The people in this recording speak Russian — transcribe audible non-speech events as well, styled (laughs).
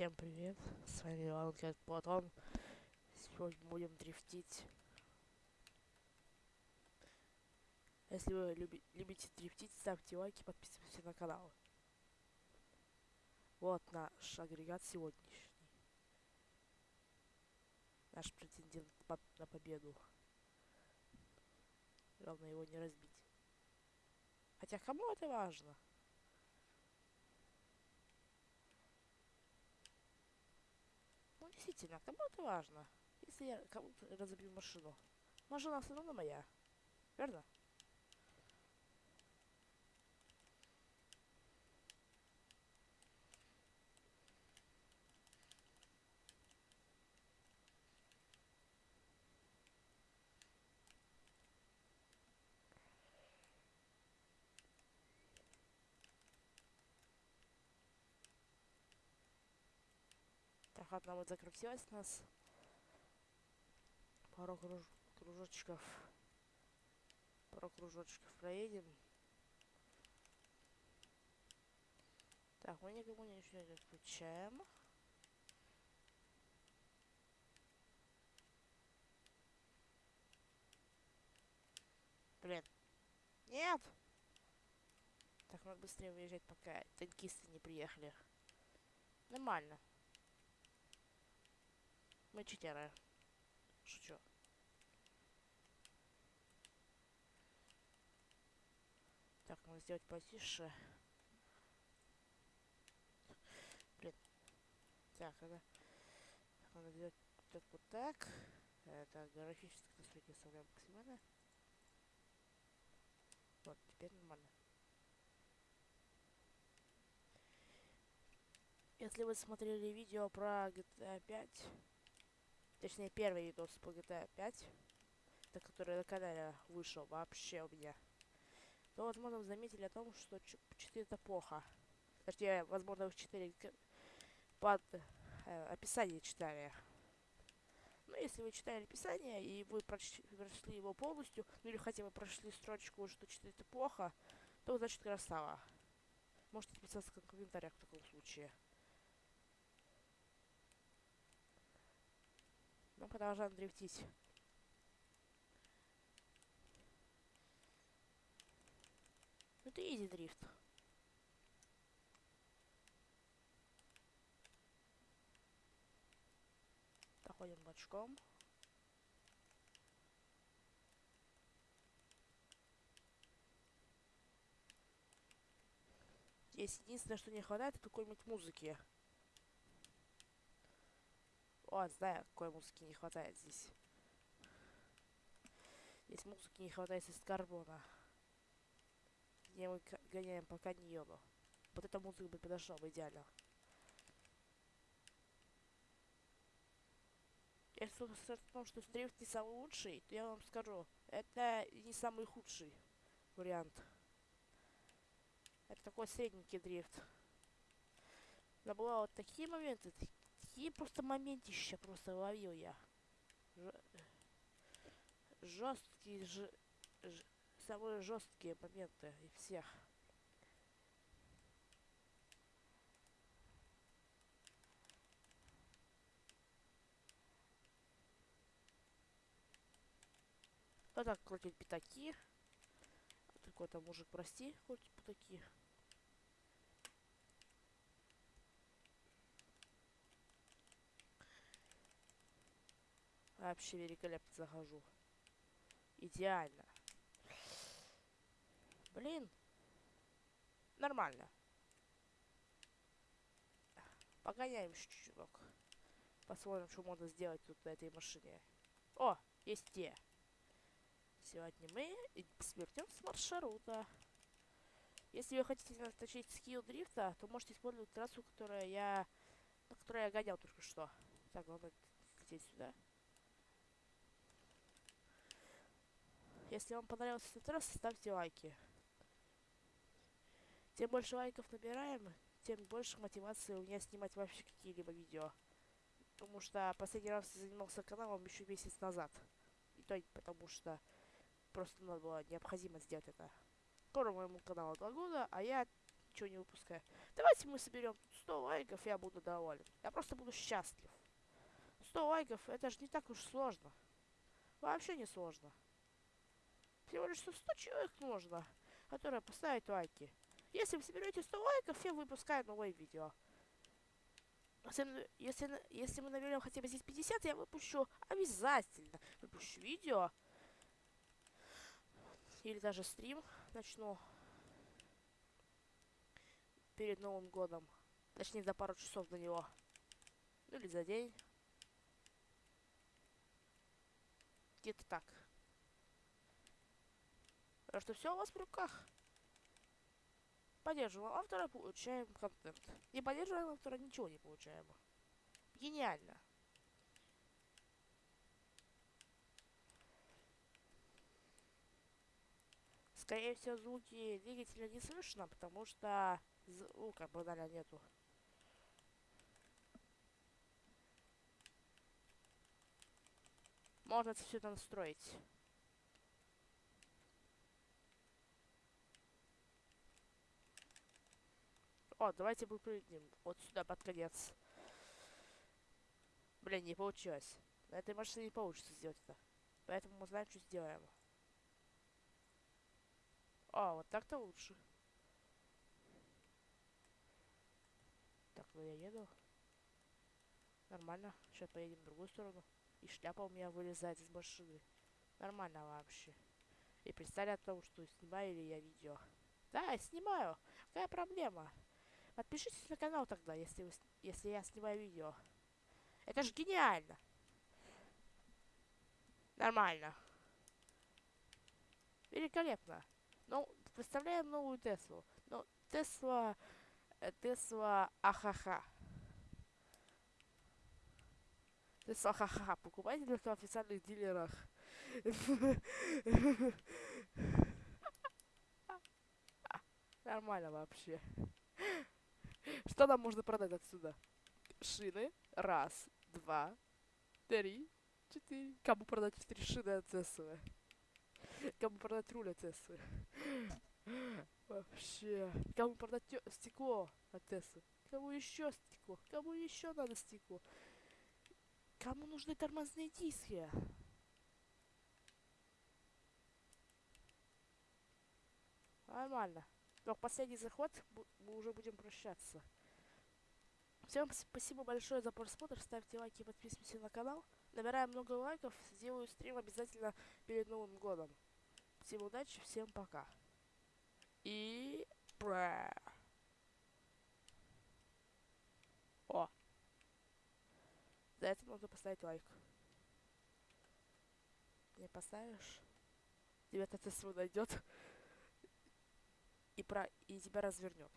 Всем привет, с вами Иван Платон. Сегодня будем дрифтить. Если вы люби любите дрифтить, ставьте лайки, подписывайтесь на канал. Вот наш агрегат сегодняшний. Наш претендент по на победу. Главное его не разбить. Хотя кому это важно? Действительно, кому это важно? Если я кому-то разобью машину. Машина все равно моя. Верно? Так, одна вот закрутилась у нас. Пару круж кружочков. Пару кружочков проедем. Так, мы никому ничего не включаем. Блин. Нет! Так, надо быстрее выезжать, пока танкисты не приехали. Нормально. Мы читеры. Шучу. Так, надо сделать потише. Блин. Так, это... Надо сделать так вот так. Это графические настройки оставляем максимально. Вот, теперь нормально. Если вы смотрели видео про GTA 5, Точнее, первый видос по GTA 5, это который на канале вышел вообще у меня. То, возможно, вы заметили о том, что 4 это плохо. Точнее, возможно, вы 4 под э, описание читали. Ну, если вы читали описание, и вы прочли, прочли его полностью, ну или хотя бы прошли строчку, что 4 это плохо, то значит красава. Можете подписаться в комментариях в таком случае. Продолжаем дрифтить. Это изи дрифт. Проходим бочком. Здесь единственное, что не хватает, это какой-нибудь музыки. О, знаю, какой музыки не хватает здесь. Здесь музыки не хватает из карбона. Где мы гоняем по каньону. Вот эта музыка бы подошла бы идеально. Если в том, что дрифт не самый лучший, то я вам скажу, это не самый худший вариант. Это такой средненький дрифт. Но было вот такие моменты, такие просто моментища просто ловил я. Ж... Жесткие, ж... Ж... самые жесткие моменты и всех. Вот так крутить пятаки. Такой-то мужик, прости, крутить пятаки. Вообще великолепно захожу. Идеально. Блин. Нормально. Погоняем чуток. Посмотрим, что можно сделать тут на этой машине. О, есть те. Сегодня мы свернем с маршрута. Если вы хотите наточить скилл дрифта, то можете использовать трассу, которая я... На которой я гонял только что. Так, главное лететь сюда. Если вам понравился этот раз, ставьте лайки. Тем больше лайков набираем, тем больше мотивации у меня снимать вообще какие-либо видео. Потому что последний раз я занимался каналом еще месяц назад. И то потому что просто надо было необходимо сделать это. Скоро моему каналу два года, а я ничего не выпускаю. Давайте мы соберем 100 лайков, я буду доволен. Я просто буду счастлив. 100 лайков, это же не так уж сложно. Вообще не сложно. Всего лишь 100 человек нужно, которые поставят лайки. Если вы соберете 100 лайков, я выпускаю новое видео. Если, если, если мы наберем хотя бы здесь 50, я выпущу обязательно. Выпущу видео. Или даже стрим начну. Перед Новым годом. Точнее, за пару часов до него. Ну или за день. Где-то так. Что все у вас в руках. Поддерживаем автора, получаем контент. Не поддерживаем автора, ничего не получаем. Гениально. Скорее всего, звуки двигателя не слышно, потому что звука банально нету. Можно все это настроить. О, давайте выпрыгнем вот сюда под конец. Блин, не получилось. На этой машине не получится сделать это. Поэтому мы знаем, что сделаем. О, вот так-то лучше. Так, ну я еду. Нормально. Сейчас поедем в другую сторону. И шляпа у меня вылезает из машины. Нормально вообще. И представляю о том, что снимаю ли я видео. Да, я снимаю. Какая проблема? Подпишитесь на канал тогда, если, вы, если я снимаю видео. Это же гениально. Нормально. Великолепно. Ну, представляем новую Теслу. Ну, Тесла... Э, Тесла Ахаха. Тесла Ахаха. Покупайте только в официальных дилерах. (laughs) Нормально вообще. Что нам можно продать отсюда? Шины. Раз, два, три, четыре. Кому продать четыре шины от Теслы? Кому продать руль от Теслы? Вообще. Кому продать стекло от Теслы? Кому еще стекло? Кому еще надо стекло? Кому нужны тормозные диски? Нормально. Но последний заход мы уже будем прощаться. Всем спасибо большое за просмотр. Ставьте лайки подписывайтесь на канал. Набираем много лайков. Сделаю стрим обязательно перед Новым годом. Всем удачи, всем пока. И... Бра. О! За это нужно поставить лайк. Не поставишь? Тебя это найдет и, про... и тебя развернет.